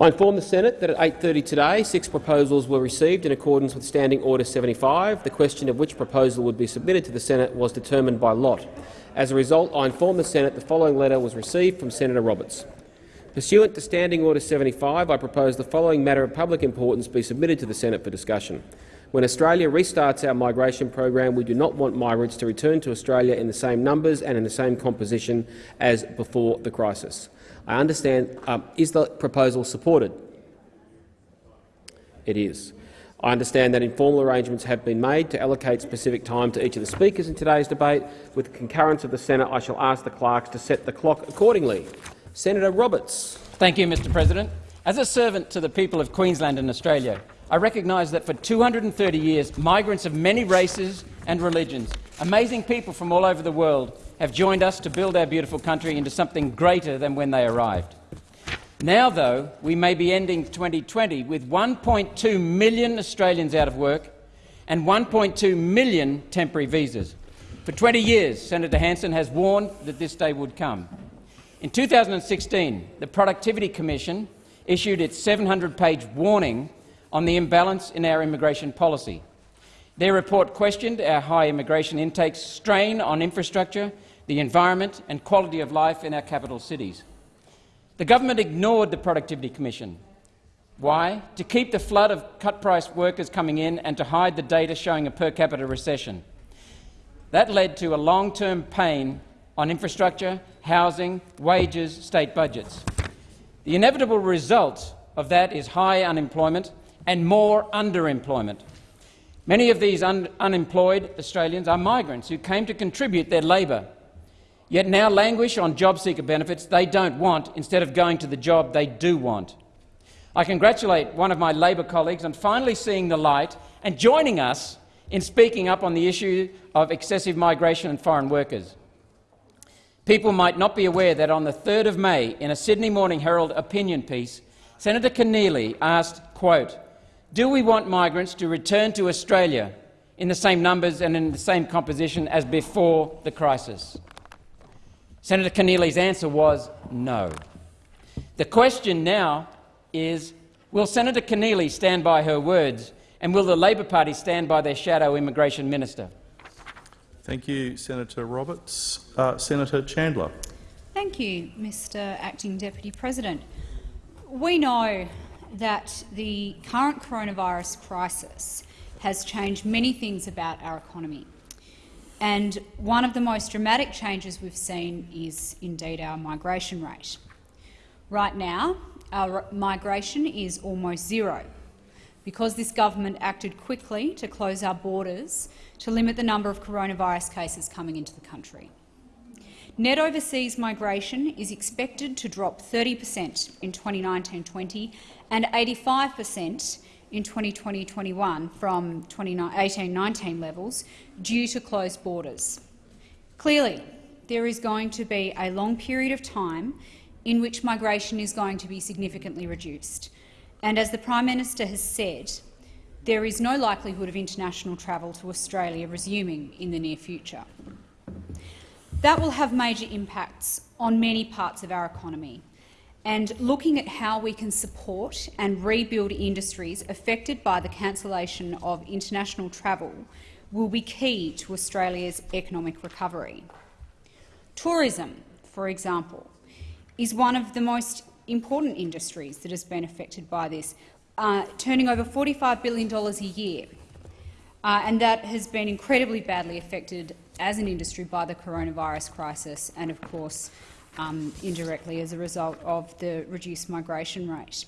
I inform the Senate that at 8.30 today six proposals were received in accordance with Standing Order 75. The question of which proposal would be submitted to the Senate was determined by lot. As a result, I inform the Senate the following letter was received from Senator Roberts. Pursuant to Standing Order 75, I propose the following matter of public importance be submitted to the Senate for discussion. When Australia restarts our migration program, we do not want migrants to return to Australia in the same numbers and in the same composition as before the crisis. I understand. Um, is the proposal supported? It is. I understand that informal arrangements have been made to allocate specific time to each of the speakers in today's debate. With the concurrence of the Senate, I shall ask the clerks to set the clock accordingly. Senator Roberts. Thank you, Mr President. As a servant to the people of Queensland and Australia, I recognise that for 230 years, migrants of many races and religions, amazing people from all over the world, have joined us to build our beautiful country into something greater than when they arrived. Now, though, we may be ending 2020 with 1.2 million Australians out of work and 1.2 million temporary visas. For 20 years, Senator Hanson has warned that this day would come. In 2016, the Productivity Commission issued its 700-page warning on the imbalance in our immigration policy. Their report questioned our high immigration intakes strain on infrastructure, the environment and quality of life in our capital cities. The government ignored the Productivity Commission. Why? To keep the flood of cut-price workers coming in and to hide the data showing a per capita recession. That led to a long-term pain on infrastructure, housing, wages, state budgets. The inevitable result of that is high unemployment and more underemployment. Many of these un unemployed Australians are migrants who came to contribute their labour yet now languish on job seeker benefits they don't want instead of going to the job they do want. I congratulate one of my Labor colleagues on finally seeing the light and joining us in speaking up on the issue of excessive migration and foreign workers. People might not be aware that on the 3rd of May, in a Sydney Morning Herald opinion piece, Senator Keneally asked, quote, do we want migrants to return to Australia in the same numbers and in the same composition as before the crisis? Senator Keneally's answer was no. The question now is, will Senator Keneally stand by her words and will the Labor Party stand by their shadow immigration minister? Thank you, Senator Roberts. Uh, Senator Chandler. Thank you, Mr Acting Deputy President. We know that the current coronavirus crisis has changed many things about our economy. And one of the most dramatic changes we've seen is indeed our migration rate. Right now, our migration is almost zero because this government acted quickly to close our borders to limit the number of coronavirus cases coming into the country. Net overseas migration is expected to drop 30 per cent in 2019-20 and 85 per cent in 2020-21 from 2018-19 levels due to closed borders. Clearly, there is going to be a long period of time in which migration is going to be significantly reduced. And as the Prime Minister has said, there is no likelihood of international travel to Australia resuming in the near future. That will have major impacts on many parts of our economy, and looking at how we can support and rebuild industries affected by the cancellation of international travel will be key to Australia's economic recovery. Tourism, for example, is one of the most important industries that has been affected by this, uh, turning over $45 billion a year, uh, and that has been incredibly badly affected as an industry by the coronavirus crisis and, of course, um, indirectly as a result of the reduced migration rate.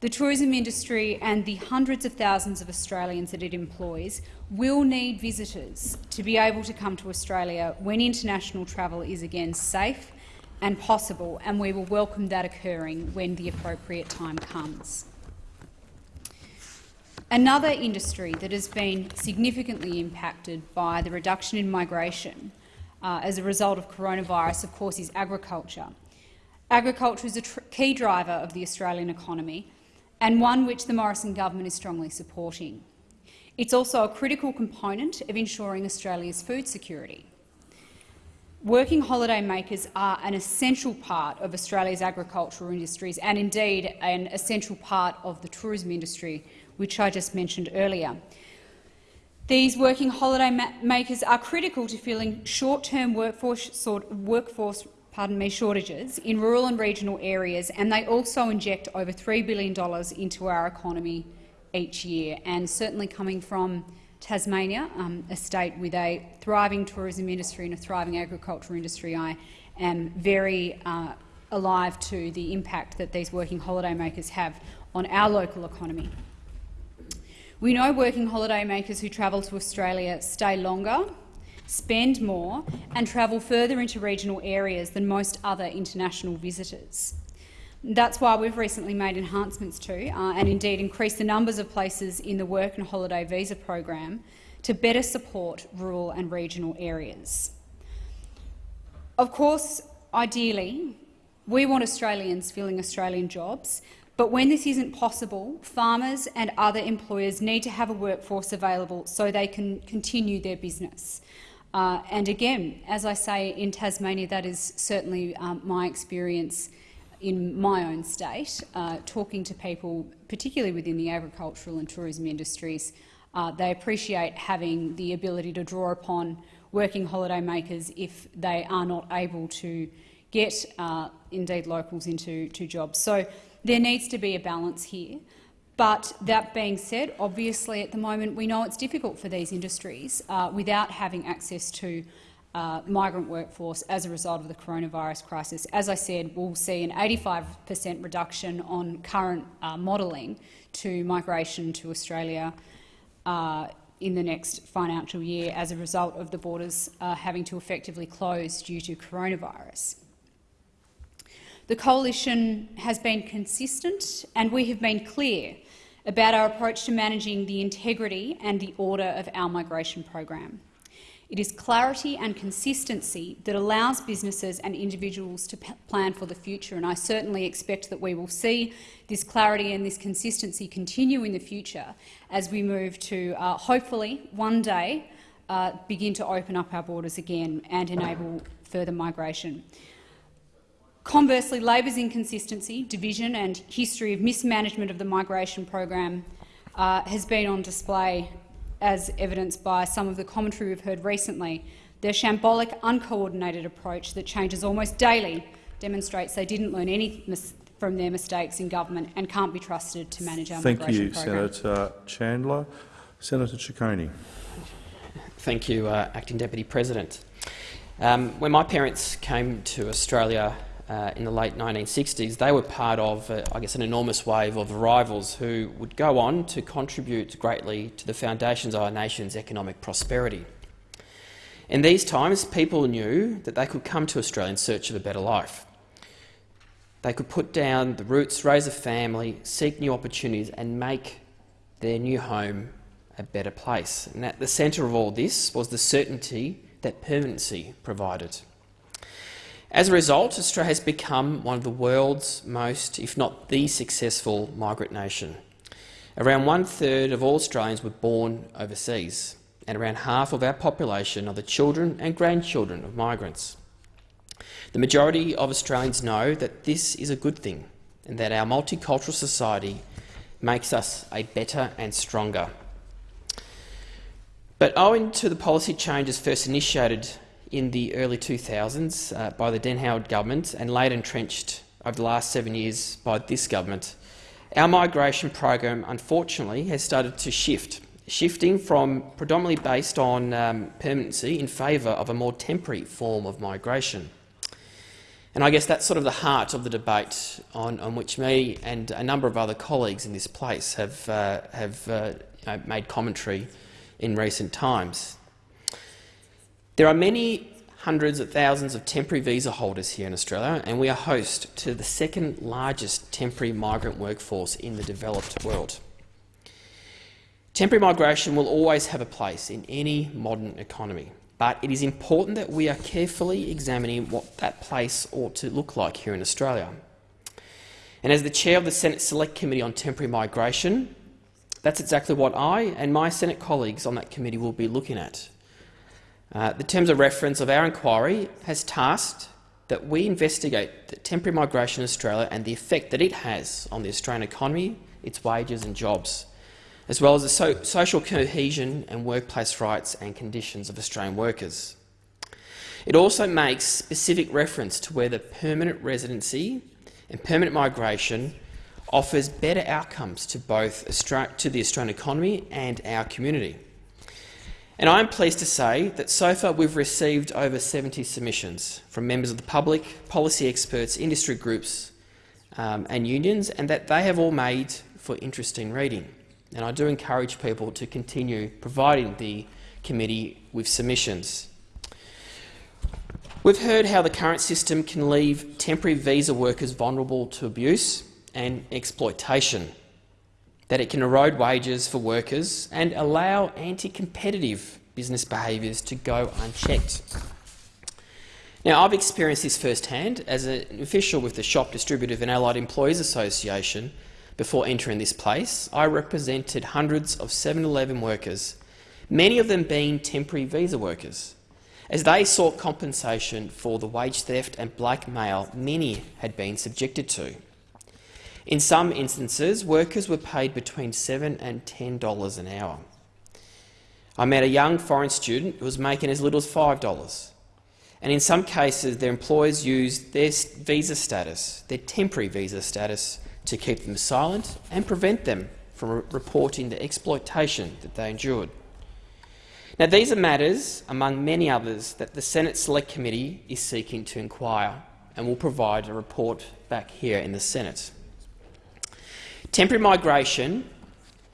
The tourism industry and the hundreds of thousands of Australians that it employs will need visitors to be able to come to Australia when international travel is again safe and possible, and we will welcome that occurring when the appropriate time comes. Another industry that has been significantly impacted by the reduction in migration uh, as a result of coronavirus, of course, is agriculture. Agriculture is a key driver of the Australian economy and one which the Morrison government is strongly supporting. It's also a critical component of ensuring Australia's food security. Working holiday makers are an essential part of Australia's agricultural industries and indeed an essential part of the tourism industry, which I just mentioned earlier. These working holiday ma makers are critical to filling short-term workforce, workforce pardon me, shortages in rural and regional areas, and they also inject over $3 billion into our economy each year. And certainly coming from Tasmania, um, a state with a thriving tourism industry and a thriving agricultural industry, I am very uh, alive to the impact that these working holiday makers have on our local economy. We know working holiday makers who travel to Australia stay longer, spend more and travel further into regional areas than most other international visitors. That's why we've recently made enhancements to, uh, and indeed increased the numbers of places in the work and holiday visa program to better support rural and regional areas. Of course, ideally, we want Australians filling Australian jobs, but when this isn't possible, farmers and other employers need to have a workforce available so they can continue their business. Uh, and again, as I say, in Tasmania, that is certainly um, my experience in my own state, uh, talking to people, particularly within the agricultural and tourism industries, uh, they appreciate having the ability to draw upon working holiday makers if they are not able to get, uh, indeed, locals into to jobs. So there needs to be a balance here. But that being said, obviously at the moment we know it's difficult for these industries uh, without having access to uh, migrant workforce as a result of the coronavirus crisis. As I said, we'll see an 85 per cent reduction on current uh, modelling to migration to Australia uh, in the next financial year as a result of the borders uh, having to effectively close due to coronavirus. The coalition has been consistent and we have been clear about our approach to managing the integrity and the order of our migration program. It is clarity and consistency that allows businesses and individuals to plan for the future, and I certainly expect that we will see this clarity and this consistency continue in the future as we move to, uh, hopefully, one day uh, begin to open up our borders again and enable further migration. Conversely, Labor's inconsistency, division and history of mismanagement of the migration program uh, has been on display as evidenced by some of the commentary we've heard recently. Their shambolic, uncoordinated approach that changes almost daily demonstrates they didn't learn any from their mistakes in government and can't be trusted to manage our migration Thank migration you, program. Senator Chandler. Senator Ciccone. Thank you, uh, Acting Deputy President. Um, when my parents came to Australia uh, in the late 1960s, they were part of, uh, I guess, an enormous wave of arrivals who would go on to contribute greatly to the foundations of our nation's economic prosperity. In these times, people knew that they could come to Australia in search of a better life. They could put down the roots, raise a family, seek new opportunities and make their new home a better place. And at the centre of all this was the certainty that permanency provided. As a result, Australia has become one of the world's most, if not the successful migrant nation. Around one-third of all Australians were born overseas, and around half of our population are the children and grandchildren of migrants. The majority of Australians know that this is a good thing and that our multicultural society makes us a better and stronger. But owing to the policy changes first initiated in the early 2000s uh, by the Den Howard government and later entrenched over the last seven years by this government, our migration program unfortunately has started to shift, shifting from predominantly based on um, permanency in favour of a more temporary form of migration. And I guess that's sort of the heart of the debate on, on which me and a number of other colleagues in this place have, uh, have uh, made commentary in recent times. There are many hundreds of thousands of temporary visa holders here in Australia, and we are host to the second largest temporary migrant workforce in the developed world. Temporary migration will always have a place in any modern economy, but it is important that we are carefully examining what that place ought to look like here in Australia. And as the chair of the Senate Select Committee on Temporary Migration, that's exactly what I and my Senate colleagues on that committee will be looking at Uh, the terms of reference of our inquiry has tasked that we investigate the temporary migration in Australia and the effect that it has on the Australian economy, its wages and jobs, as well as the so social cohesion and workplace rights and conditions of Australian workers. It also makes specific reference to whether permanent residency and permanent migration offers better outcomes to both Austra to the Australian economy and our community. And I am pleased to say that so far we've received over 70 submissions from members of the public, policy experts, industry groups um, and unions, and that they have all made for interesting reading. And I do encourage people to continue providing the committee with submissions. We've heard how the current system can leave temporary visa workers vulnerable to abuse and exploitation, that it can erode wages for workers and allow anti-competitive business behaviours to go unchecked. Now, I've experienced this firsthand as an official with the Shop Distributive and Allied Employees Association. Before entering this place, I represented hundreds of 7-Eleven workers, many of them being temporary visa workers as they sought compensation for the wage theft and blackmail many had been subjected to. In some instances, workers were paid between 7 and $10 an hour. I met a young foreign student who was making as little as $5. And in some cases, their employers used their visa status, their temporary visa status, to keep them silent and prevent them from reporting the exploitation that they endured. Now, these are matters, among many others, that the Senate Select Committee is seeking to inquire and will provide a report back here in the Senate. Temporary migration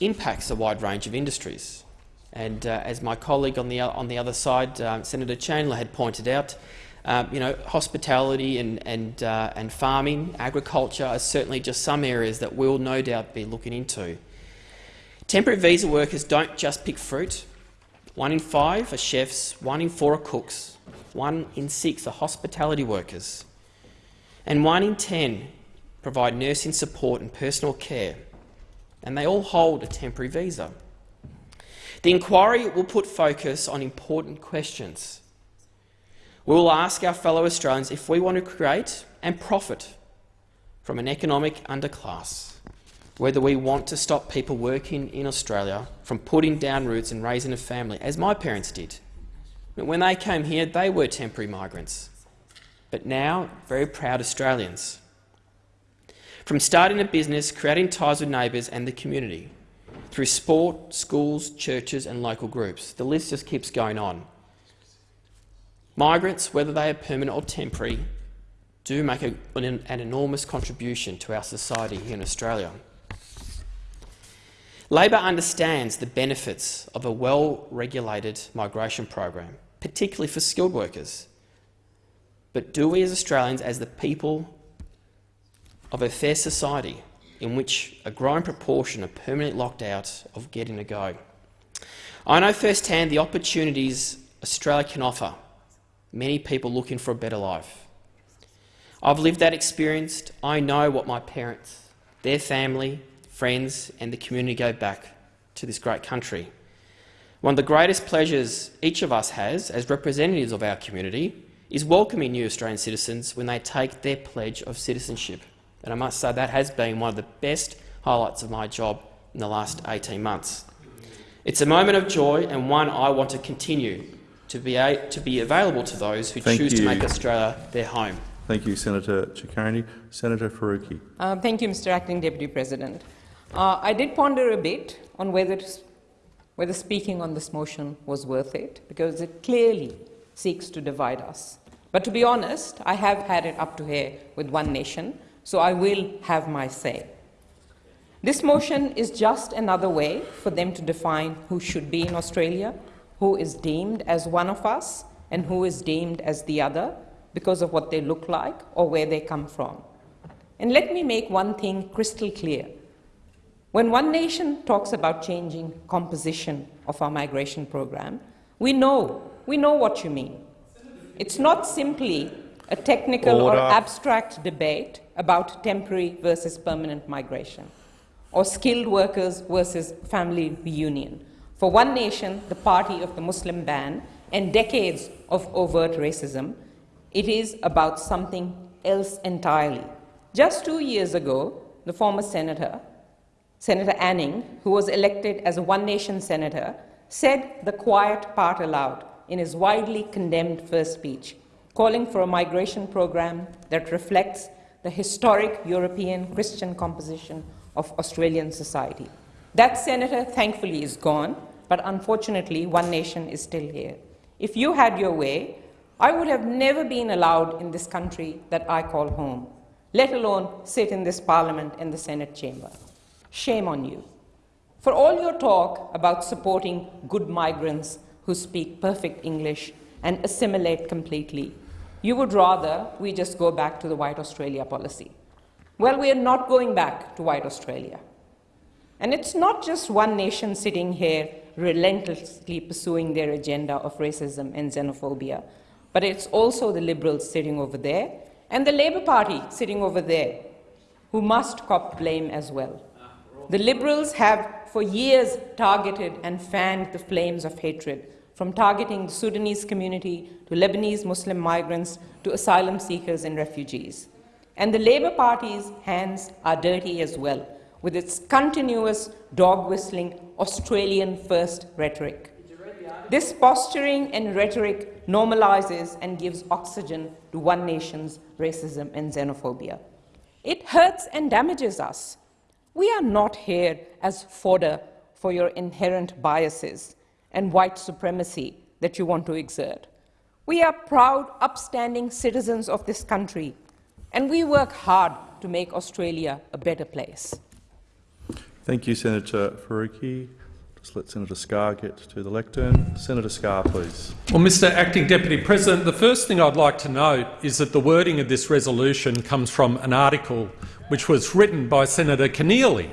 impacts a wide range of industries. And uh, as my colleague on the, on the other side, uh, Senator Chandler, had pointed out, uh, you know, hospitality and, and, uh, and farming, agriculture are certainly just some areas that we'll no doubt be looking into. Temporary visa workers don't just pick fruit, one in five are chefs, one in four are cooks, one in six are hospitality workers, and one in ten provide nursing support and personal care, and they all hold a temporary visa. The inquiry will put focus on important questions. We will ask our fellow Australians if we want to create and profit from an economic underclass whether we want to stop people working in Australia from putting down roots and raising a family, as my parents did. When they came here, they were temporary migrants, but now very proud Australians. From starting a business, creating ties with neighbours and the community, through sport, schools, churches and local groups. The list just keeps going on. Migrants, whether they are permanent or temporary, do make a, an, an enormous contribution to our society here in Australia. Labor understands the benefits of a well-regulated migration program, particularly for skilled workers. But do we as Australians, as the people of a fair society in which a growing proportion are permanently locked out of getting a go? I know firsthand the opportunities Australia can offer many people looking for a better life. I've lived that experience. I know what my parents, their family, friends and the community go back to this great country. One of the greatest pleasures each of us has as representatives of our community is welcoming new Australian citizens when they take their pledge of citizenship. And I must say that has been one of the best highlights of my job in the last 18 months. It's a moment of joy and one I want to continue to be, to be available to those who Thank choose you. to make Australia their home. Thank you, Senator Ciccone. Senator Faruqi. Uh, thank you, Mr Acting Deputy President. Uh, I did ponder a bit on whether, whether speaking on this motion was worth it, because it clearly seeks to divide us. But to be honest, I have had it up to here with One Nation, so I will have my say. This motion is just another way for them to define who should be in Australia, who is deemed as one of us, and who is deemed as the other because of what they look like or where they come from. And let me make one thing crystal clear. When One Nation talks about changing composition of our migration program, we know, we know what you mean. It's not simply a technical Order. or abstract debate about temporary versus permanent migration, or skilled workers versus family reunion. For One Nation, the party of the Muslim ban, and decades of overt racism. It is about something else entirely. Just two years ago, the former senator, Senator Anning, who was elected as a one nation senator, said the quiet part aloud in his widely condemned first speech, calling for a migration program that reflects the historic European Christian composition of Australian society. That senator, thankfully, is gone, but unfortunately, one nation is still here. If you had your way, I would have never been allowed in this country that I call home, let alone sit in this parliament in the Senate chamber. Shame on you. For all your talk about supporting good migrants who speak perfect English and assimilate completely, you would rather we just go back to the White Australia policy. Well, we are not going back to White Australia. And it's not just one nation sitting here relentlessly pursuing their agenda of racism and xenophobia, but it's also the Liberals sitting over there and the Labor Party sitting over there who must cop blame as well. The Liberals have for years targeted and fanned the flames of hatred, from targeting the Sudanese community to Lebanese Muslim migrants to asylum seekers and refugees. And the Labor Party's hands are dirty as well, with its continuous dog whistling Australian first rhetoric. This posturing and rhetoric normalizes and gives oxygen to one nation's racism and xenophobia. It hurts and damages us. We are not here as fodder for your inherent biases and white supremacy that you want to exert. We are proud, upstanding citizens of this country, and we work hard to make Australia a better place. Thank you, Senator Faruqi. Just let Senator Scarr get to the lectern. Senator Scarr, please. Well, Mr Acting Deputy President, the first thing I'd like to note is that the wording of this resolution comes from an article which was written by Senator Keneally.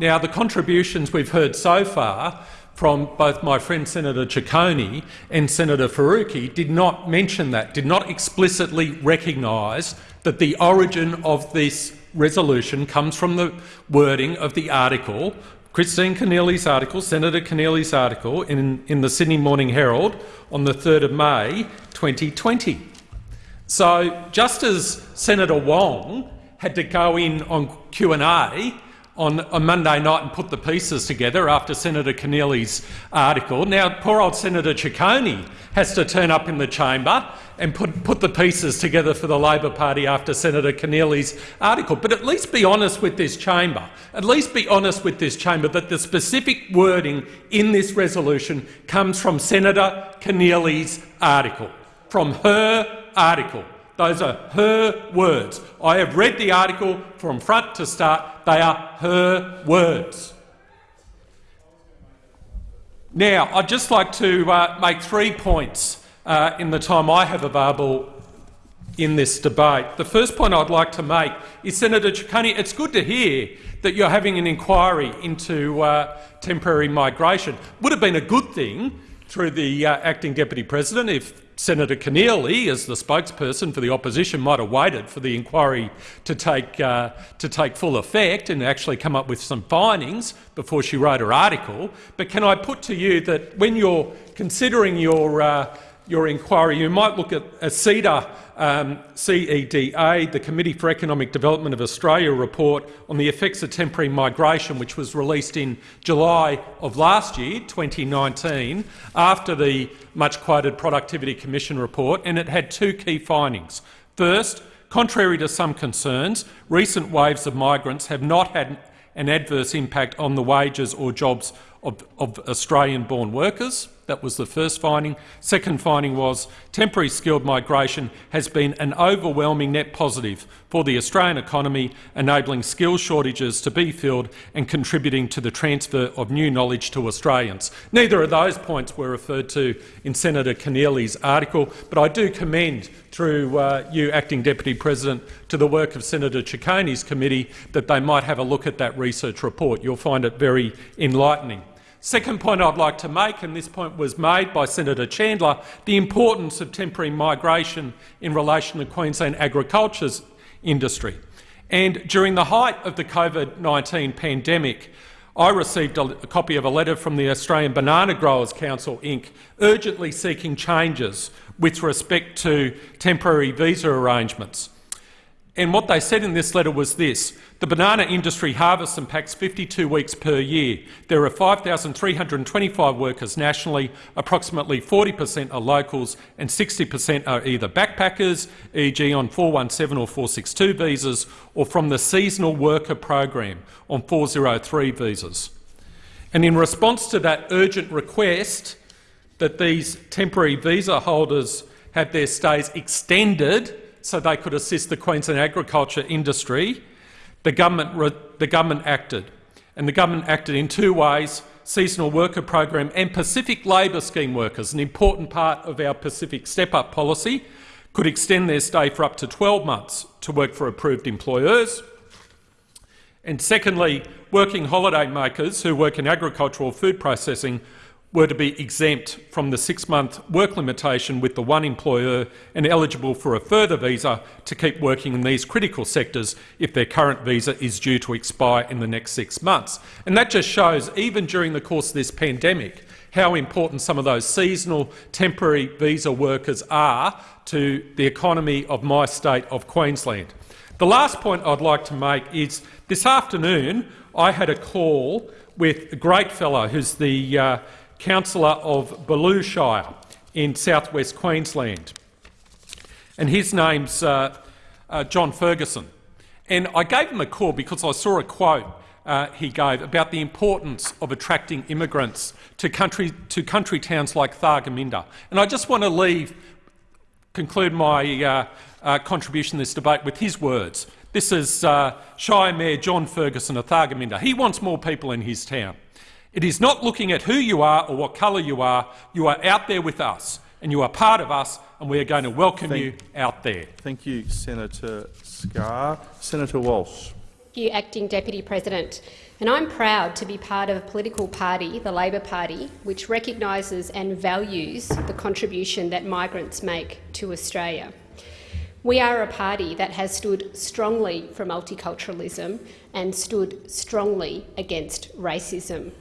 Now, the contributions we've heard so far from both my friend Senator Ciccone and Senator Faruqi did not mention that, did not explicitly recognise that the origin of this resolution comes from the wording of the article, Christine Keneally's article, Senator Keneally's article in, in the Sydney Morning Herald on the 3rd of May 2020. So just as Senator Wong had to go in on Q&A on a Monday night and put the pieces together after Senator Keneally's article. Now, poor old Senator Ciccone has to turn up in the chamber and put, put the pieces together for the Labor Party after Senator Keneally's article. But at least be honest with this chamber. At least be honest with this chamber that the specific wording in this resolution comes from Senator Keneally's article, from her article. Those are her words. I have read the article from front to start. They are her words. Now, I'd just like to uh, make three points uh, in the time I have available in this debate. The first point I'd like to make is, Senator Ciccone, it's good to hear that you're having an inquiry into uh, temporary migration. Would have been a good thing through the uh, acting deputy president if Senator Keneally, as the spokesperson for the opposition, might have waited for the inquiry to take, uh, to take full effect and actually come up with some findings before she wrote her article. But can I put to you that when you're considering your uh, your inquiry, you might look at a CEDA, um, CEDA, the Committee for Economic Development of Australia report on the effects of temporary migration, which was released in July of last year, 2019, after the much-quoted Productivity Commission report, and it had two key findings. First, contrary to some concerns, recent waves of migrants have not had an adverse impact on the wages or jobs of, of Australian-born workers. That was the first finding. Second finding was temporary skilled migration has been an overwhelming net positive for the Australian economy, enabling skill shortages to be filled and contributing to the transfer of new knowledge to Australians. Neither of those points were referred to in Senator Keneally's article, but I do commend, through uh, you, Acting Deputy President, to the work of Senator Ciccone's committee that they might have a look at that research report. You'll find it very enlightening. Second point I'd like to make, and this point was made by Senator Chandler, the importance of temporary migration in relation to Queensland agriculture's industry. And during the height of the COVID-19 pandemic, I received a, a, copy of a letter from the Australian Banana Growers Council Inc. urgently seeking changes with respect to temporary visa arrangements. And what they said in this letter was this. The banana industry harvests and packs 52 weeks per year. There are 5,325 workers nationally, approximately 40 per cent are locals and 60 per cent are either backpackers, e.g. on 417 or 462 visas, or from the seasonal worker program on 403 visas. And in response to that urgent request that these temporary visa holders have their stays extended so they could assist the Queensland agriculture industry, the government, the government acted. And the government acted in two ways, seasonal worker program and Pacific labour scheme workers, an important part of our Pacific step-up policy, could extend their stay for up to 12 months to work for approved employers. And secondly, working holiday makers who work in agricultural food processing were to be exempt from the six-month work limitation with the one employer and eligible for a further visa to keep working in these critical sectors if their current visa is due to expire in the next six months. And that just shows, even during the course of this pandemic, how important some of those seasonal temporary visa workers are to the economy of my state of Queensland. The last point I'd like to make is this afternoon I had a call with a great fellow who's the uh, councillor of Bulloo Shire in southwest Queensland. And his name's uh, uh, John Ferguson. And I gave him a call because I saw a quote uh, he gave about the importance of attracting immigrants to country, to country towns like Thargomindah. And I just want to leave, conclude my uh, uh, contribution to this debate with his words. This is uh, Shire Mayor John Ferguson of Thargomindah. He wants more people in his town. It is not looking at who you are or what colour you are. You are out there with us, and you are part of us, and we are going to welcome thank, you out there. Thank you, Senator Scarr. Senator Walsh. Thank you, Acting Deputy President. And I'm proud to be part of a political party, the Labor Party, which recognises and values the contribution that migrants make to Australia. We are a party that has stood strongly for multiculturalism and stood strongly against racism.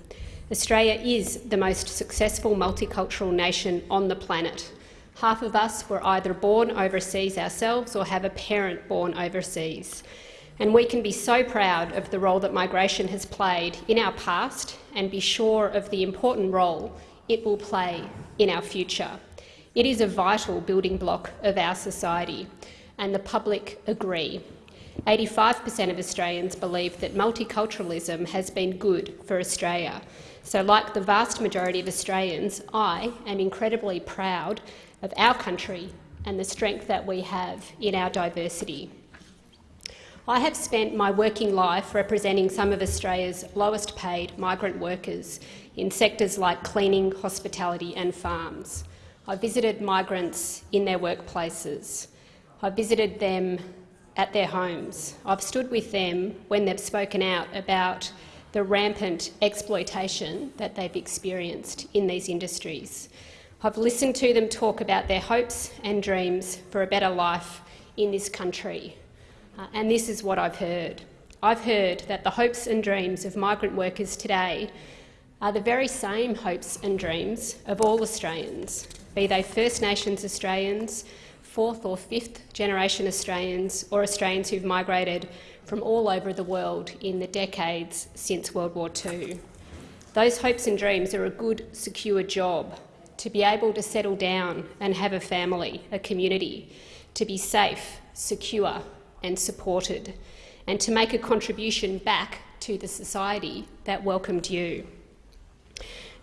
Australia is the most successful multicultural nation on the planet. Half of us were either born overseas ourselves or have a parent born overseas. And we can be so proud of the role that migration has played in our past and be sure of the important role it will play in our future. It is a vital building block of our society, and the public agree. 85 per cent of Australians believe that multiculturalism has been good for Australia, so like the vast majority of Australians, I am incredibly proud of our country and the strength that we have in our diversity. I have spent my working life representing some of Australia's lowest paid migrant workers in sectors like cleaning, hospitality and farms. I visited migrants in their workplaces. I visited them at their homes. I've stood with them when they've spoken out about the rampant exploitation that they've experienced in these industries. I've listened to them talk about their hopes and dreams for a better life in this country. Uh, and this is what I've heard. I've heard that the hopes and dreams of migrant workers today are the very same hopes and dreams of all Australians, be they First Nations Australians, fourth or fifth generation Australians or Australians who've migrated from all over the world in the decades since World War II. Those hopes and dreams are a good, secure job, to be able to settle down and have a family, a community, to be safe, secure and supported, and to make a contribution back to the society that welcomed you.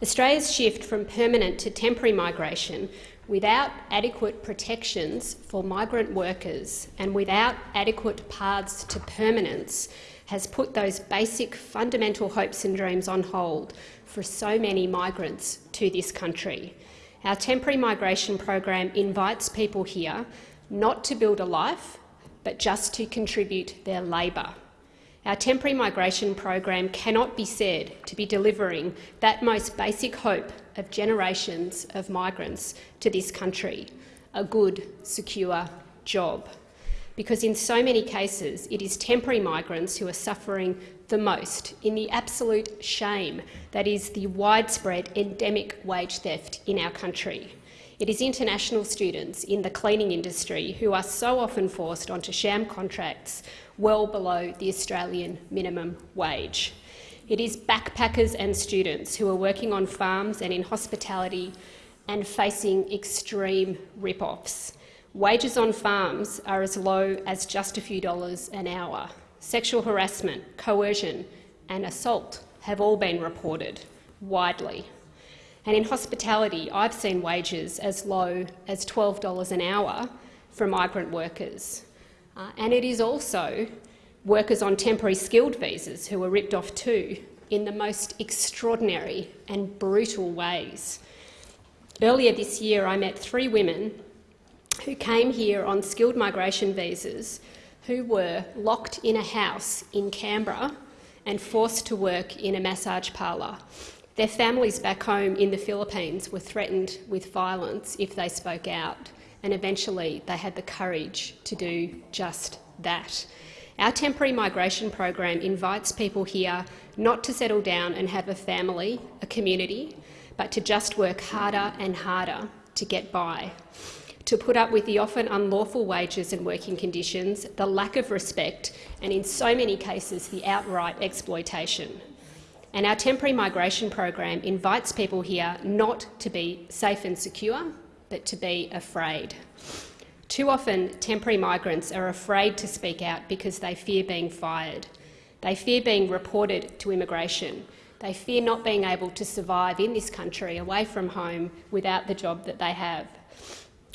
Australia's shift from permanent to temporary migration without adequate protections for migrant workers and without adequate paths to permanence has put those basic fundamental hopes and dreams on hold for so many migrants to this country. Our temporary migration program invites people here not to build a life, but just to contribute their labour. Our temporary migration program cannot be said to be delivering that most basic hope of generations of migrants to this country, a good, secure job. because in so many cases it is temporary migrants who are suffering the most in the absolute shame that is the widespread endemic wage theft in our country. It is international students in the cleaning industry who are so often forced onto sham contracts well below the Australian minimum wage. It is backpackers and students who are working on farms and in hospitality and facing extreme rip-offs. Wages on farms are as low as just a few dollars an hour. Sexual harassment, coercion and assault have all been reported widely. And in hospitality, I've seen wages as low as $12 an hour for migrant workers. Uh, and it is also workers on temporary skilled visas who were ripped off too in the most extraordinary and brutal ways. Earlier this year, I met three women who came here on skilled migration visas who were locked in a house in Canberra and forced to work in a massage parlour. Their families back home in the Philippines were threatened with violence if they spoke out, and eventually they had the courage to do just that. Our temporary migration program invites people here not to settle down and have a family, a community, but to just work harder and harder to get by, to put up with the often unlawful wages and working conditions, the lack of respect and, in so many cases, the outright exploitation. And our temporary migration program invites people here not to be safe and secure, but to be afraid. Too often, temporary migrants are afraid to speak out because they fear being fired. They fear being reported to immigration. They fear not being able to survive in this country away from home without the job that they have.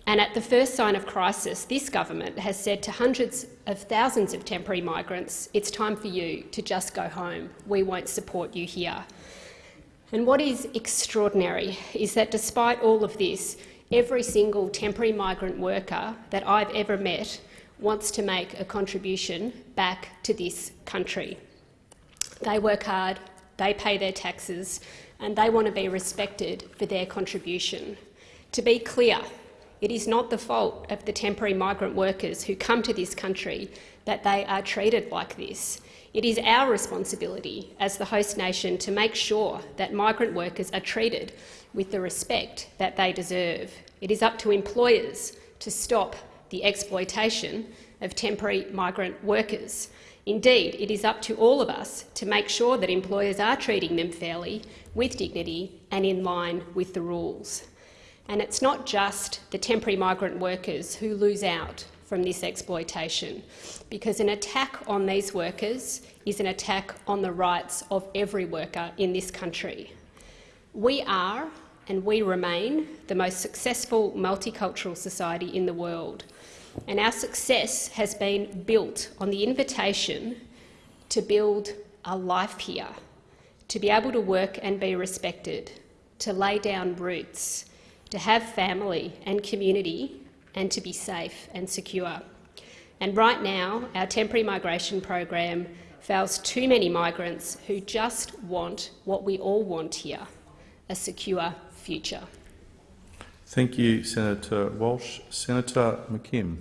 And at the first sign of crisis, this government has said to hundreds of thousands of temporary migrants, it's time for you to just go home. We won't support you here. And what is extraordinary is that despite all of this, every single temporary migrant worker that I've ever met wants to make a contribution back to this country. They work hard, they pay their taxes, and they want to be respected for their contribution. To be clear, it is not the fault of the temporary migrant workers who come to this country that they are treated like this. It is our responsibility as the host nation to make sure that migrant workers are treated with the respect that they deserve. It is up to employers to stop the exploitation of temporary migrant workers. Indeed, it is up to all of us to make sure that employers are treating them fairly, with dignity and in line with the rules. And it's not just the temporary migrant workers who lose out from this exploitation, because an attack on these workers is an attack on the rights of every worker in this country. We are and we remain the most successful multicultural society in the world. And our success has been built on the invitation to build a life here, to be able to work and be respected, to lay down roots, to have family and community, and to be safe and secure. And right now, our temporary migration program fails too many migrants who just want what we all want here, a secure future. Thank you, Senator Walsh. Senator McKim.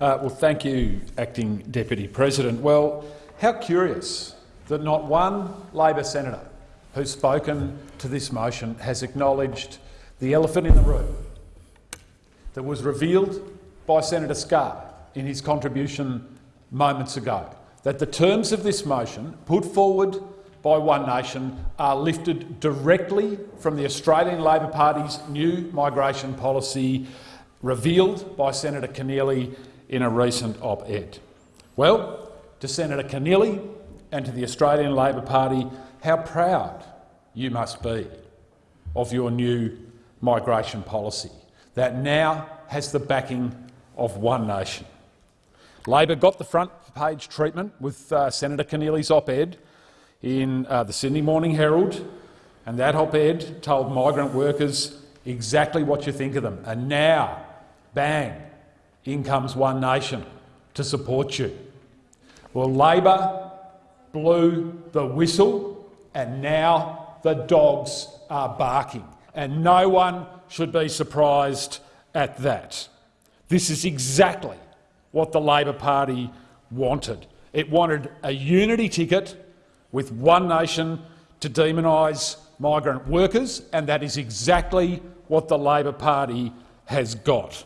Uh, well, thank you, Acting Deputy President. Well, how curious that not one Labor senator who's spoken to this motion has acknowledged the elephant in the room that was revealed by Senator Scarr in his contribution moments ago, that the terms of this motion put forward by One Nation are lifted directly from the Australian Labor Party's new migration policy revealed by Senator Keneally in a recent op-ed. Well, to Senator Keneally and to the Australian Labor Party, how proud you must be of your new migration policy that now has the backing of One Nation. Labor got the front page treatment with uh, Senator Keneally's op-ed in uh, the Sydney Morning Herald, and that op-ed told migrant workers exactly what you think of them. And now, bang, in comes One Nation to support you. Well, Labor blew the whistle, and now the dogs are barking, and no one should be surprised at that. This is exactly what the Labor Party wanted. It wanted a unity ticket with one nation to demonise migrant workers, and that is exactly what the Labor Party has got.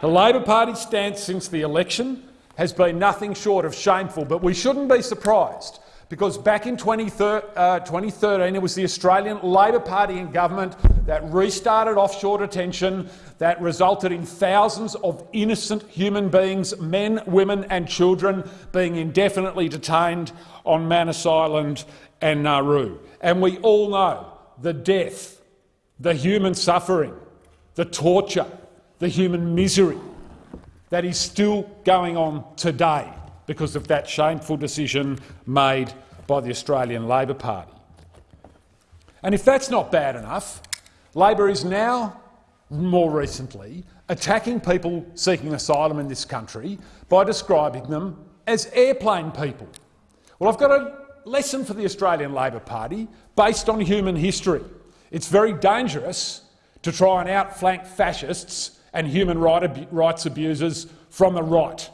The Labor Party's stance since the election has been nothing short of shameful, but we shouldn't be surprised because back in 2013 uh, it was the Australian Labor Party in government that restarted offshore detention that resulted in thousands of innocent human beings, men, women and children, being indefinitely detained on Manus Island and Nauru. And we all know the death, the human suffering, the torture, the human misery that is still going on today because of that shameful decision made by the Australian Labor Party. And if that's not bad enough, Labor is now, more recently, attacking people seeking asylum in this country by describing them as airplane people. Well, I've got a lesson for the Australian Labor Party based on human history. It's very dangerous to try and outflank fascists and human rights abusers from the right.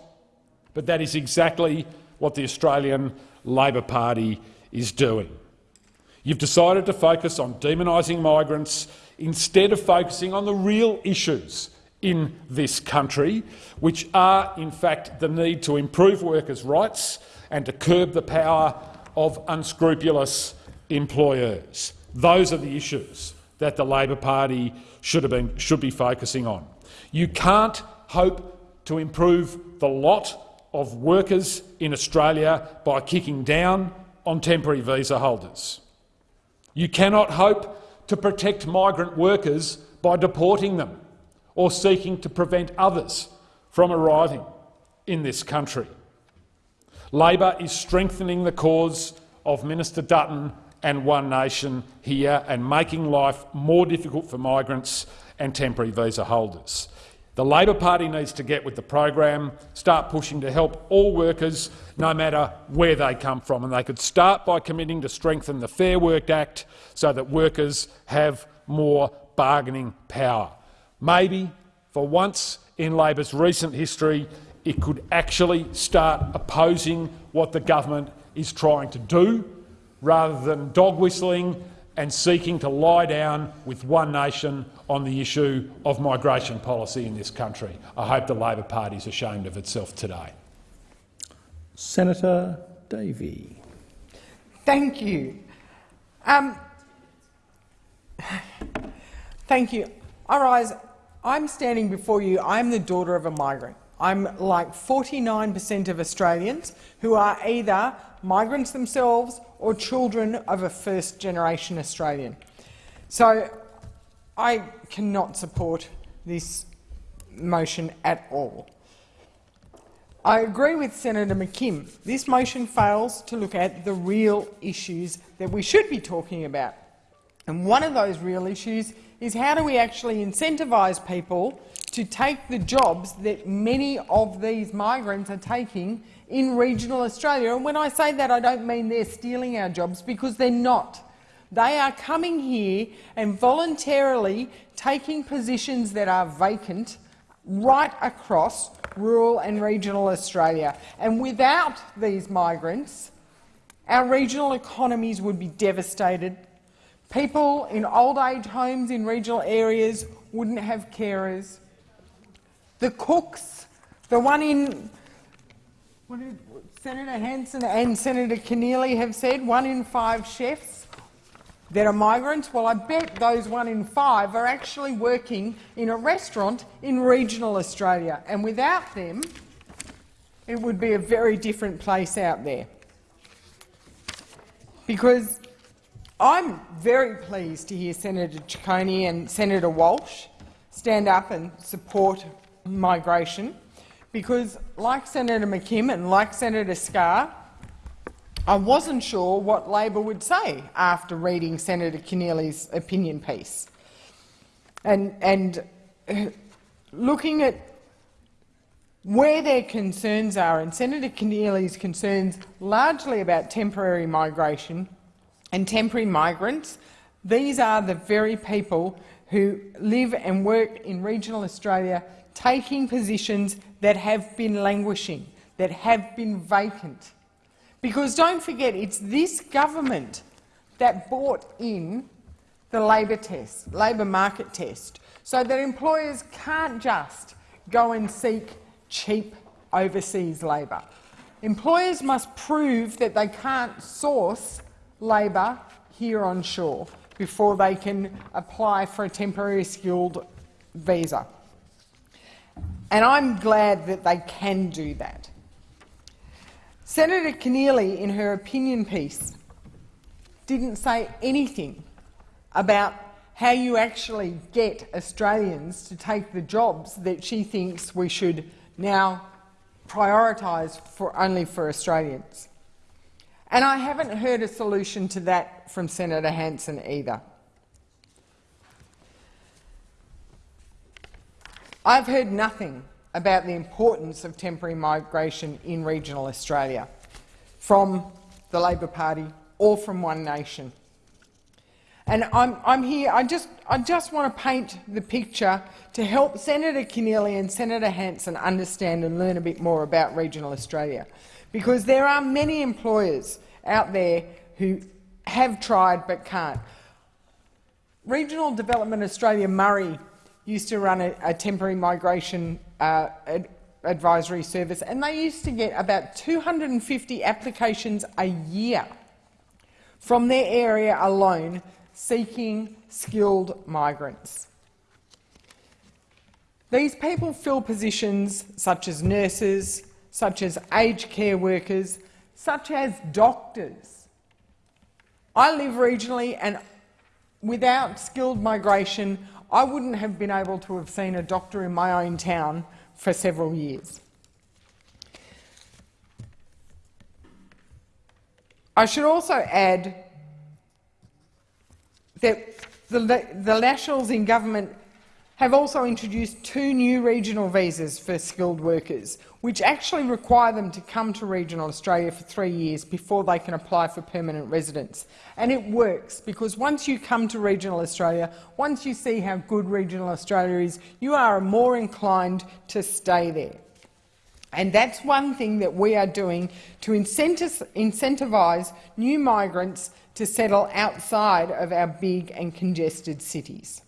But that is exactly what the Australian Labor Party is doing. You've decided to focus on demonising migrants instead of focusing on the real issues in this country, which are in fact the need to improve workers' rights and to curb the power of unscrupulous employers. Those are the issues that the Labor Party should, have been, should be focusing on. You can't hope to improve the lot of workers in Australia by kicking down on temporary visa holders. You cannot hope to protect migrant workers by deporting them or seeking to prevent others from arriving in this country. Labor is strengthening the cause of Minister Dutton and One Nation here and making life more difficult for migrants and temporary visa holders. The Labor Party needs to get with the program, start pushing to help all workers, no matter where they come from. And they could start by committing to strengthen the Fair Work Act so that workers have more bargaining power. Maybe, for once in Labor's recent history, it could actually start opposing what the government is trying to do, rather than dog whistling and seeking to lie down with One Nation on the issue of migration policy in this country. I hope the Labor Party is ashamed of itself today. Senator Davey. Thank you. Um, thank you. I rise. I'm standing before you. I'm the daughter of a migrant. I'm like 49% of Australians who are either migrants themselves or children of a first-generation Australian. So I cannot support this motion at all. I agree with Senator McKim. This motion fails to look at the real issues that we should be talking about. And one of those real issues is how do we actually incentivise people to take the jobs that many of these migrants are taking in regional Australia. And when I say that, I don't mean they're stealing our jobs, because they're not. They are coming here and voluntarily taking positions that are vacant right across rural and regional Australia. And without these migrants, our regional economies would be devastated. People in old age homes in regional areas wouldn't have carers. The cooks, the one in what did Senator Hanson and Senator Keneally have said, one in five chefs that are migrants. Well, I bet those one in five are actually working in a restaurant in regional Australia, and without them, it would be a very different place out there. Because I'm very pleased to hear Senator Ciccone and Senator Walsh stand up and support migration because, like Senator McKim and like Senator Scarr, I wasn't sure what Labor would say after reading Senator Keneally's opinion piece. And, and uh, looking at where their concerns are, and Senator Keneally's concerns largely about temporary migration and temporary migrants, these are the very people who live and work in regional Australia taking positions that have been languishing, that have been vacant. Because don't forget, it's this government that brought in the labour test, labour market test, so that employers can't just go and seek cheap overseas labour. Employers must prove that they can't source labour here on shore before they can apply for a temporary skilled visa. And I'm glad that they can do that. Senator Keneally, in her opinion piece, didn't say anything about how you actually get Australians to take the jobs that she thinks we should now prioritise for only for Australians. And I haven't heard a solution to that from Senator Hanson either. I've heard nothing about the importance of temporary migration in regional Australia from the Labor Party or from One Nation. And I'm, I'm here, I just, I just want to paint the picture to help Senator Keneally and Senator Hanson understand and learn a bit more about regional Australia. Because there are many employers out there who have tried but can't. Regional Development Australia Murray used to run a, a temporary migration uh, ad advisory service, and they used to get about 250 applications a year from their area alone seeking skilled migrants. These people fill positions such as nurses, such as aged care workers, such as doctors. I live regionally and without skilled migration, I wouldn't have been able to have seen a doctor in my own town for several years. I should also add that the, the Nationals in government have also introduced two new regional visas for skilled workers, which actually require them to come to regional Australia for three years before they can apply for permanent residence. And it works, because once you come to regional Australia, once you see how good regional Australia is, you are more inclined to stay there. And that's one thing that we are doing to incentivise new migrants to settle outside of our big and congested cities.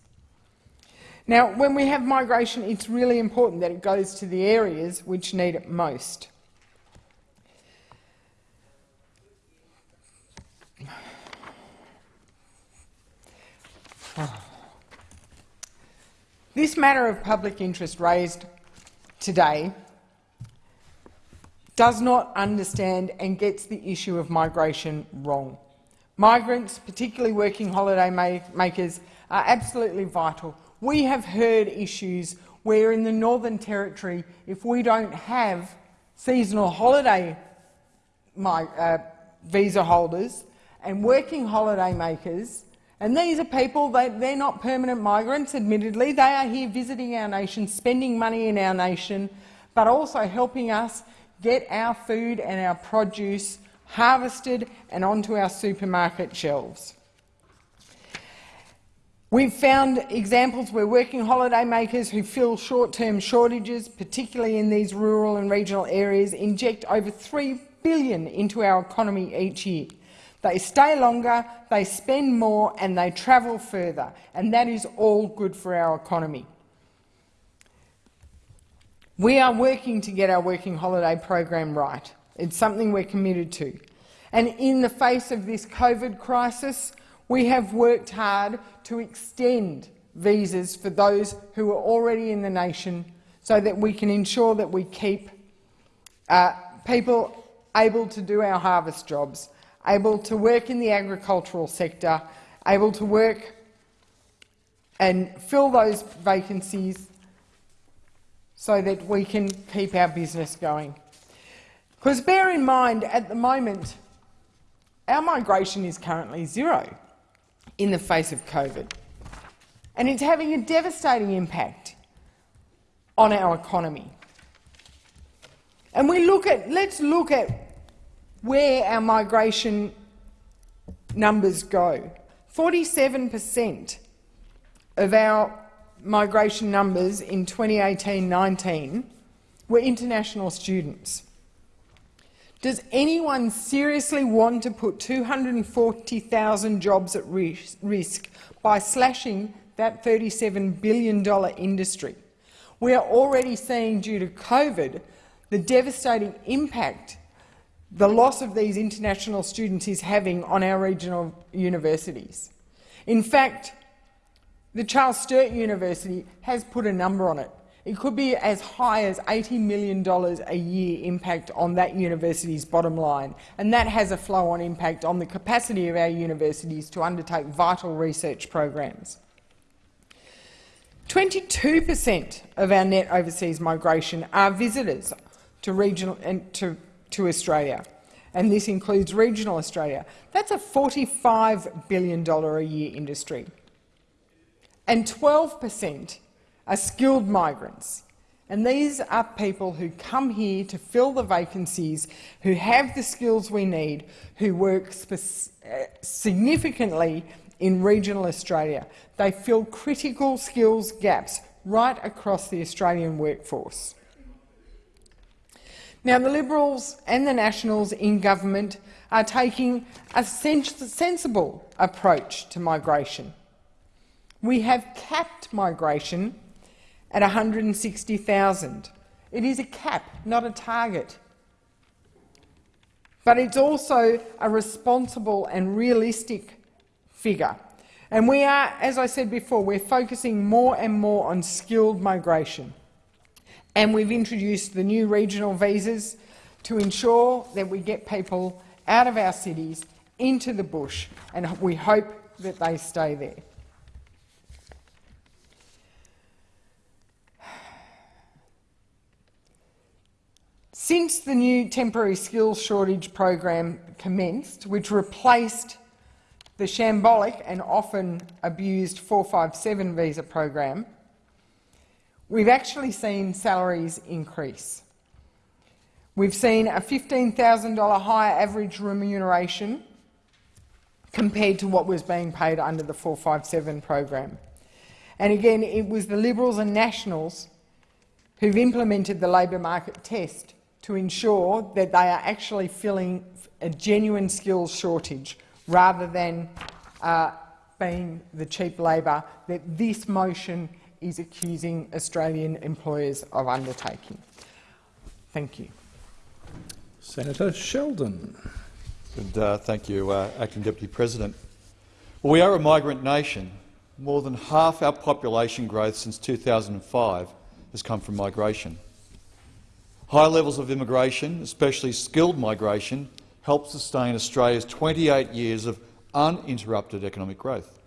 Now, when we have migration, it's really important that it goes to the areas which need it most. This matter of public interest raised today does not understand and gets the issue of migration wrong. Migrants, particularly working holiday makers, are absolutely vital we have heard issues where in the Northern Territory, if we don't have seasonal holiday my, uh, visa holders and working holiday makers, and these are people, they, they're not permanent migrants, admittedly, they are here visiting our nation, spending money in our nation, but also helping us get our food and our produce harvested and onto our supermarket shelves. We've found examples where working holiday makers who fill short-term shortages, particularly in these rural and regional areas, inject over 3 billion into our economy each year. They stay longer, they spend more and they travel further, and that is all good for our economy. We are working to get our working holiday program right. It's something we're committed to. And in the face of this COVID crisis, we have worked hard to extend visas for those who are already in the nation so that we can ensure that we keep uh, people able to do our harvest jobs, able to work in the agricultural sector, able to work and fill those vacancies so that we can keep our business going. Because bear in mind, at the moment, our migration is currently zero in the face of COVID. And it's having a devastating impact on our economy. And we look at, let's look at where our migration numbers go. 47 per cent of our migration numbers in 2018-19 were international students. Does anyone seriously want to put 240,000 jobs at risk by slashing that $37 billion industry? We are already seeing, due to COVID, the devastating impact the loss of these international students is having on our regional universities. In fact, the Charles Sturt University has put a number on it. It could be as high as $80 million a year impact on that university's bottom line, and that has a flow-on impact on the capacity of our universities to undertake vital research programs. 22 per cent of our net overseas migration are visitors to, regional, to, to Australia, and this includes regional Australia. That's a $45 billion a year industry and 12 per cent are skilled migrants. And these are people who come here to fill the vacancies, who have the skills we need, who work significantly in regional Australia. They fill critical skills gaps right across the Australian workforce. Now, the Liberals and the Nationals in government are taking a sensible approach to migration. We have capped migration at 160,000. It is a cap, not a target. But it's also a responsible and realistic figure. And we are, as I said before, we're focusing more and more on skilled migration. And we've introduced the new regional visas to ensure that we get people out of our cities into the bush, and we hope that they stay there. Since the new temporary skills shortage program commenced, which replaced the shambolic and often abused 457 visa program, we've actually seen salaries increase. We've seen a $15,000 higher average remuneration compared to what was being paid under the 457 program. And again, it was the Liberals and Nationals who've implemented the labour market test to ensure that they are actually filling a genuine skills shortage rather than uh, being the cheap labour that this motion is accusing Australian employers of undertaking. Thank you. Senator Sheldon. And, uh, thank you, uh, Acting Deputy President. Well, we are a migrant nation. More than half our population growth since 2005 has come from migration. High levels of immigration, especially skilled migration, help sustain Australia's 28 years of uninterrupted economic growth.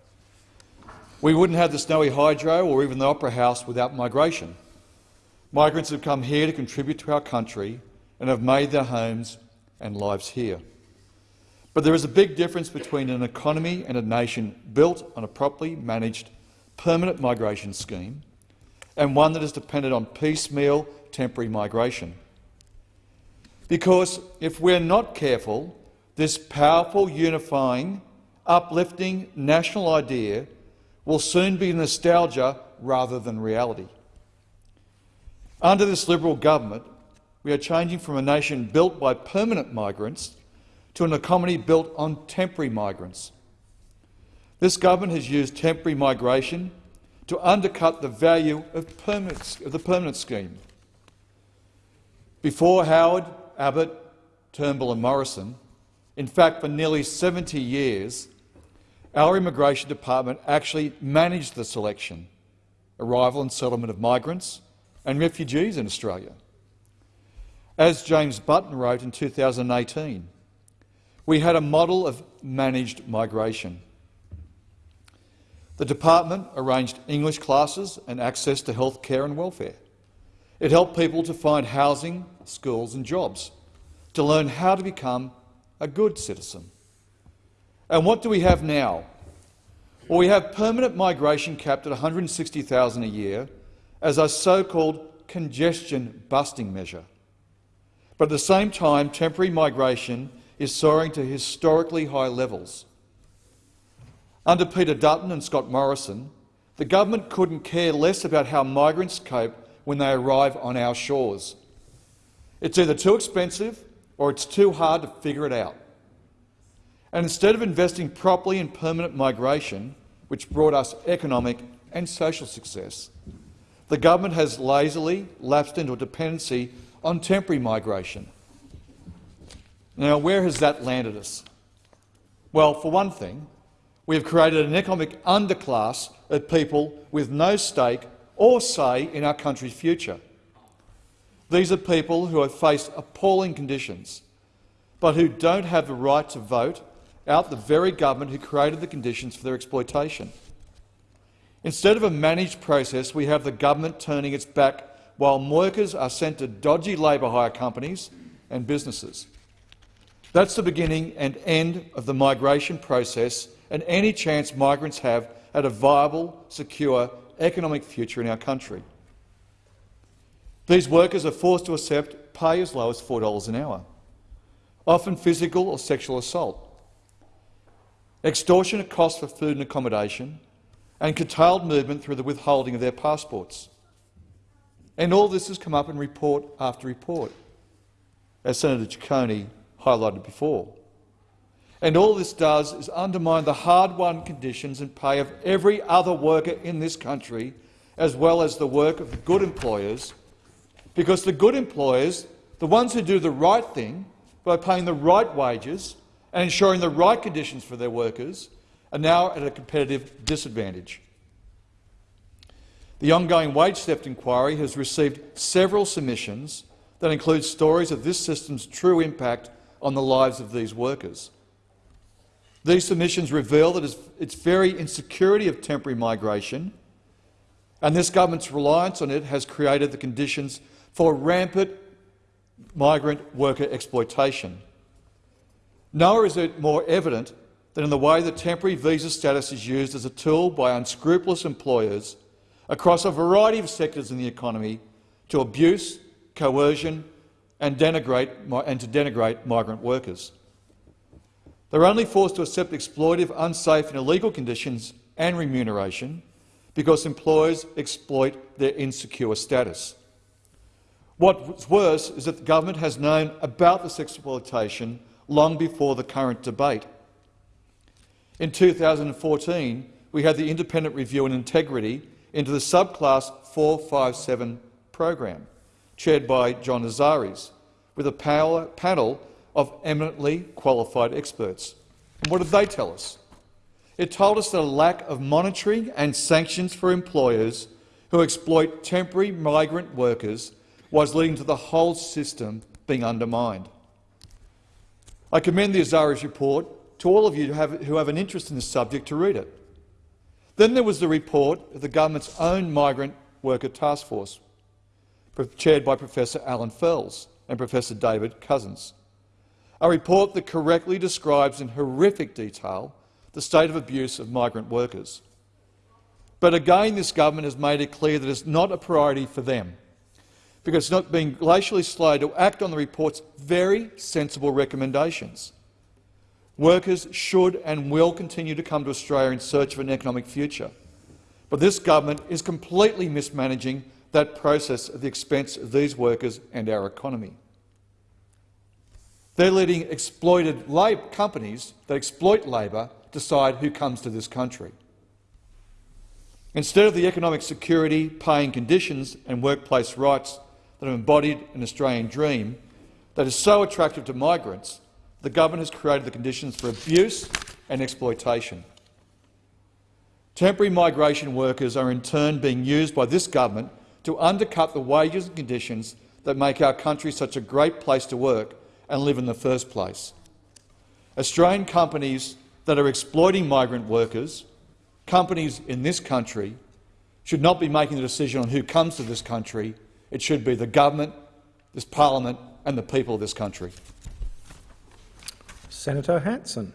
We wouldn't have the Snowy Hydro or even the Opera House without migration. Migrants have come here to contribute to our country and have made their homes and lives here. But there is a big difference between an economy and a nation built on a properly managed permanent migration scheme and one that is dependent on piecemeal temporary migration. Because if we're not careful, this powerful, unifying, uplifting national idea will soon be nostalgia rather than reality. Under this Liberal government, we are changing from a nation built by permanent migrants to an economy built on temporary migrants. This government has used temporary migration to undercut the value of, of the permanent scheme. Before Howard, Abbott, Turnbull and Morrison, in fact for nearly 70 years, our Immigration Department actually managed the selection, arrival and settlement of migrants and refugees in Australia. As James Button wrote in 2018, we had a model of managed migration. The department arranged English classes and access to health care and welfare. It helped people to find housing, schools and jobs, to learn how to become a good citizen. And what do we have now? Well, we have permanent migration capped at 160,000 a year as a so-called congestion busting measure. But at the same time, temporary migration is soaring to historically high levels. Under Peter Dutton and Scott Morrison, The government couldn't care less about how migrants cope when they arrive on our shores. It's either too expensive or it's too hard to figure it out. And instead of investing properly in permanent migration, which brought us economic and social success, the government has lazily lapsed into a dependency on temporary migration. Now, where has that landed us? Well, for one thing, we have created an economic underclass of people with no stake or say in our country's future. These are people who have faced appalling conditions, but who don't have the right to vote out the very government who created the conditions for their exploitation. Instead of a managed process, we have the government turning its back while workers are sent to dodgy labour hire companies and businesses. That's the beginning and end of the migration process and any chance migrants have at a viable, secure economic future in our country. These workers are forced to accept pay as low as $4 an hour, often physical or sexual assault, extortionate costs for food and accommodation, and curtailed movement through the withholding of their passports. And all this has come up in report after report, as Senator Ciccone highlighted before. And all this does is undermine the hard-won conditions and pay of every other worker in this country, as well as the work of the good employers, because the good employers, the ones who do the right thing by paying the right wages and ensuring the right conditions for their workers, are now at a competitive disadvantage. The ongoing wage theft inquiry has received several submissions that include stories of this system's true impact on the lives of these workers. These submissions reveal that its very insecurity of temporary migration and this government's reliance on it has created the conditions for rampant migrant worker exploitation. Nowhere is it more evident than in the way that temporary visa status is used as a tool by unscrupulous employers across a variety of sectors in the economy to abuse, coercion and, and to denigrate migrant workers. They're only forced to accept exploitive, unsafe and illegal conditions and remuneration because employers exploit their insecure status. What's worse is that the government has known about this exploitation long before the current debate. In 2014, we had the Independent Review and Integrity into the subclass 457 program, chaired by John Azarias, with a panel of eminently qualified experts. And what did they tell us? It told us that a lack of monitoring and sanctions for employers who exploit temporary migrant workers was leading to the whole system being undermined. I commend the Azarias report to all of you who have, who have an interest in this subject to read it. Then there was the report of the government's own migrant worker task force, chaired by Professor Alan Fels and Professor David Cousins a report that correctly describes in horrific detail the state of abuse of migrant workers. But again, this government has made it clear that it's not a priority for them, because it's not being glacially slow to act on the report's very sensible recommendations. Workers should and will continue to come to Australia in search of an economic future, but this government is completely mismanaging that process at the expense of these workers and our economy. They're letting exploited companies that exploit labour decide who comes to this country. Instead of the economic security, paying conditions and workplace rights that have embodied an Australian dream that is so attractive to migrants, the government has created the conditions for abuse and exploitation. Temporary migration workers are in turn being used by this government to undercut the wages and conditions that make our country such a great place to work and live in the first place. Australian companies that are exploiting migrant workers, companies in this country, should not be making the decision on who comes to this country. It should be the government, this parliament and the people of this country. Senator Hanson.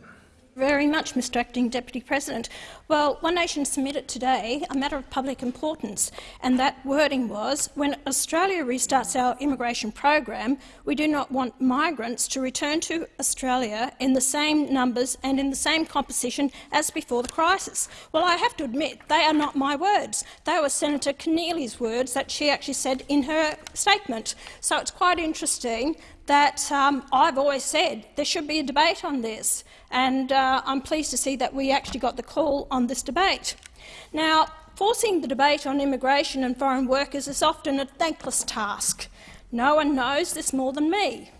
Very much, Mr Acting Deputy President. Well, One Nation submitted today a matter of public importance, and that wording was, when Australia restarts our immigration program, we do not want migrants to return to Australia in the same numbers and in the same composition as before the crisis. Well, I have to admit, they are not my words. They were Senator Keneally's words that she actually said in her statement. So it's quite interesting that um, I've always said there should be a debate on this, and uh, I'm pleased to see that we actually got the call on this debate. Now, forcing the debate on immigration and foreign workers is often a thankless task. No one knows this more than me.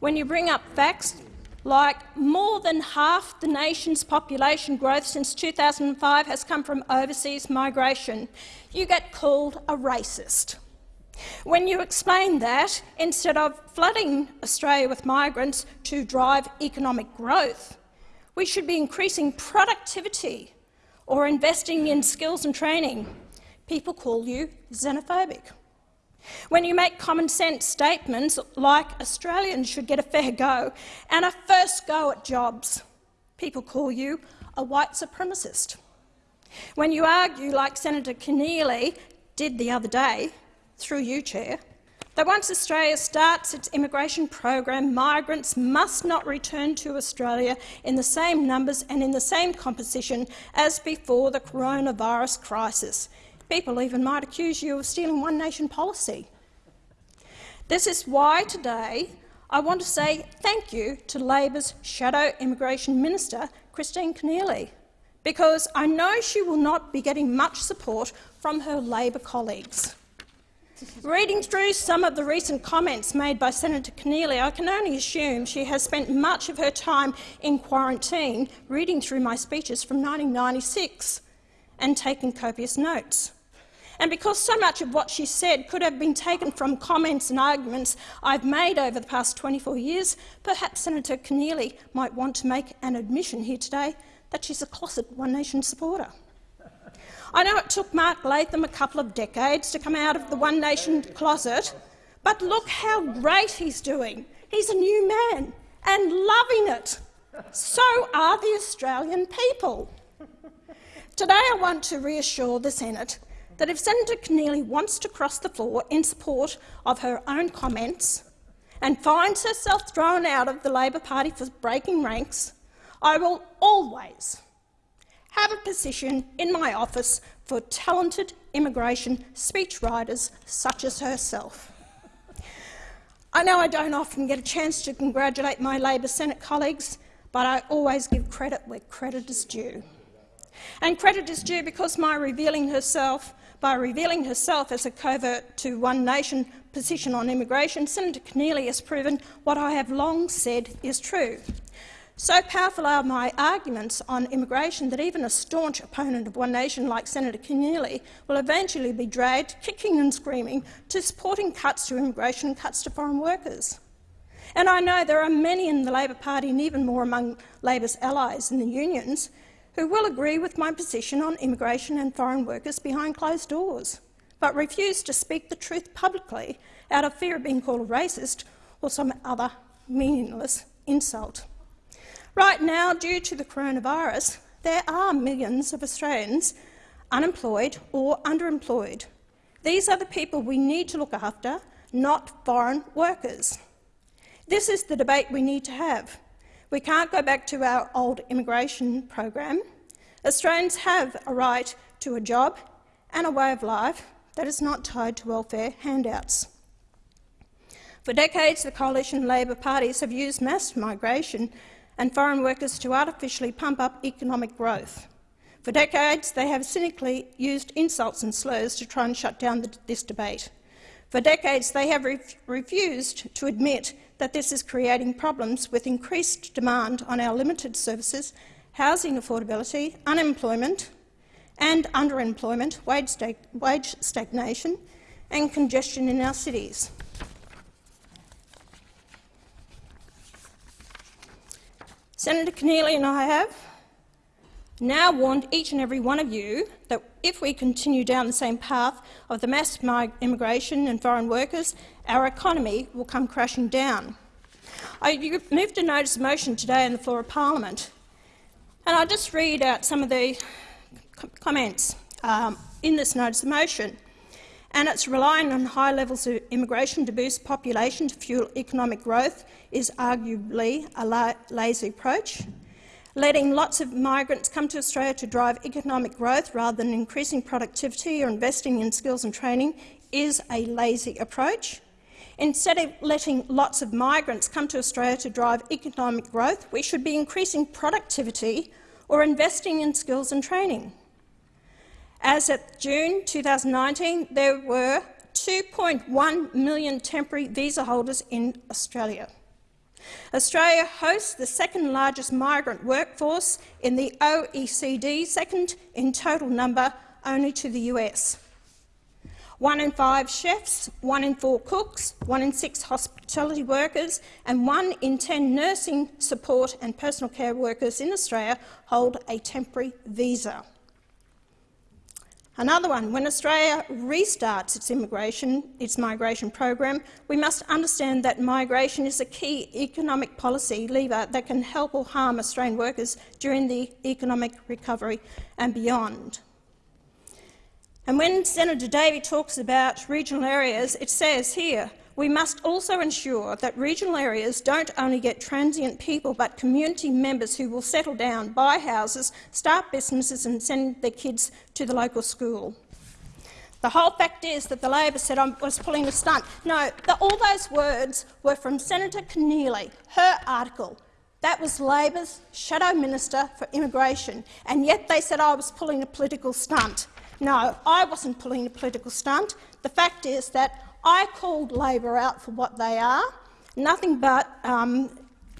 When you bring up facts like more than half the nation's population growth since 2005 has come from overseas migration, you get called a racist. When you explain that, instead of flooding Australia with migrants to drive economic growth, we should be increasing productivity or investing in skills and training, people call you xenophobic. When you make common sense statements like Australians should get a fair go and a first go at jobs, people call you a white supremacist. When you argue, like Senator Keneally did the other day, through you, Chair, that once Australia starts its immigration program, migrants must not return to Australia in the same numbers and in the same composition as before the coronavirus crisis. People even might accuse you of stealing One Nation policy. This is why today I want to say thank you to Labor's Shadow Immigration Minister, Kristina Keneally, because I know she will not be getting much support from her Labor colleagues. Reading through some of the recent comments made by Senator Keneally, I can only assume she has spent much of her time in quarantine reading through my speeches from 1996 and taking copious notes. And because so much of what she said could have been taken from comments and arguments I've made over the past 24 years, perhaps Senator Keneally might want to make an admission here today that she's a closet One Nation supporter. I know it took Mark Latham a couple of decades to come out of the One Nation closet, but look how great he's doing. He's a new man and loving it. So are the Australian people. Today I want to reassure the Senate that if Senator Keneally wants to cross the floor in support of her own comments and finds herself thrown out of the Labor Party for breaking ranks, I will always have a position in my office for talented immigration speechwriters such as herself. I know I don't often get a chance to congratulate my Labor Senate colleagues, but I always give credit where credit is due. And credit is due because my revealing herself, by revealing herself as a covert to One Nation position on immigration, Senator Keneally has proven what I have long said is true. So powerful are my arguments on immigration that even a staunch opponent of One Nation like Senator Keneally will eventually be dragged, kicking and screaming, to supporting cuts to immigration and cuts to foreign workers. And I know there are many in the Labor Party and even more among Labor's allies in the unions who will agree with my position on immigration and foreign workers behind closed doors, but refuse to speak the truth publicly out of fear of being called a racist or some other meaningless insult. Right now, due to the coronavirus, there are millions of Australians unemployed or underemployed. These are the people we need to look after, not foreign workers. This is the debate we need to have. We can't go back to our old immigration program. Australians have a right to a job and a way of life that is not tied to welfare handouts. For decades, the Coalition and Labor parties have used mass migration and foreign workers to artificially pump up economic growth. For decades, they have cynically used insults and slurs to try and shut down the, this debate. For decades, they have re refused to admit that this is creating problems with increased demand on our limited services, housing affordability, unemployment and underemployment, wage, wage stagnation and congestion in our cities. Senator Keneally and I have now warned each and every one of you that if we continue down the same path of the mass immigration and foreign workers, our economy will come crashing down. I moved a notice of motion today on the floor of parliament And I'll just read out some of the comments um, in this notice of motion. And it's relying on high levels of immigration to boost population to fuel economic growth is arguably a la lazy approach. Letting lots of migrants come to Australia to drive economic growth rather than increasing productivity or investing in skills and training is a lazy approach. Instead of letting lots of migrants come to Australia to drive economic growth, we should be increasing productivity or investing in skills and training. As of June 2019, there were 2.1 million temporary visa holders in Australia. Australia hosts the second largest migrant workforce in the OECD, second in total number only to the US. One in five chefs, one in four cooks, one in six hospitality workers and one in ten nursing support and personal care workers in Australia hold a temporary visa. Another one, when Australia restarts its immigration, its migration program, we must understand that migration is a key economic policy lever that can help or harm Australian workers during the economic recovery and beyond. And when Senator Davey talks about regional areas, it says here, we must also ensure that regional areas don't only get transient people but community members who will settle down, buy houses, start businesses and send their kids to the local school. The whole fact is that the Labor said I was pulling a stunt. No, the, all those words were from Senator Keneally, her article. That was Labor's shadow minister for immigration, and yet they said I was pulling a political stunt. No, I wasn't pulling a political stunt. The fact is that I called Labor out for what they are, nothing but um,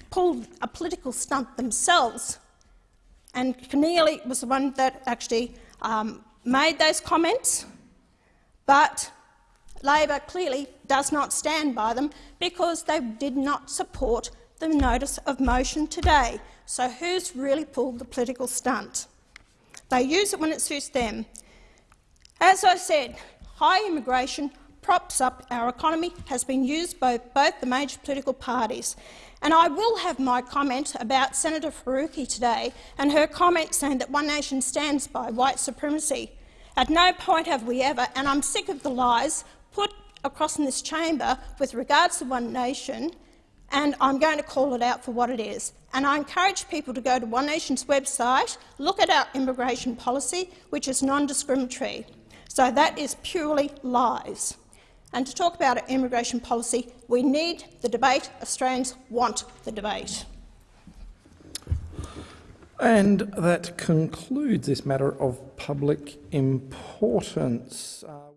pulled a political stunt themselves. And Keneally was the one that actually um, made those comments, but Labor clearly does not stand by them because they did not support the notice of motion today. So who's really pulled the political stunt? They use it when it suits them. As I said, high immigration props up our economy has been used by both the major political parties. And I will have my comment about Senator Faruqi today and her comment saying that One Nation stands by white supremacy. At no point have we ever, and I'm sick of the lies put across in this chamber with regards to One Nation, and I'm going to call it out for what it is. And I encourage people to go to One Nation's website, look at our immigration policy, which is non-discriminatory. So that is purely lies. And to talk about immigration policy, we need the debate. Australians want the debate. And that concludes this matter of public importance. Uh,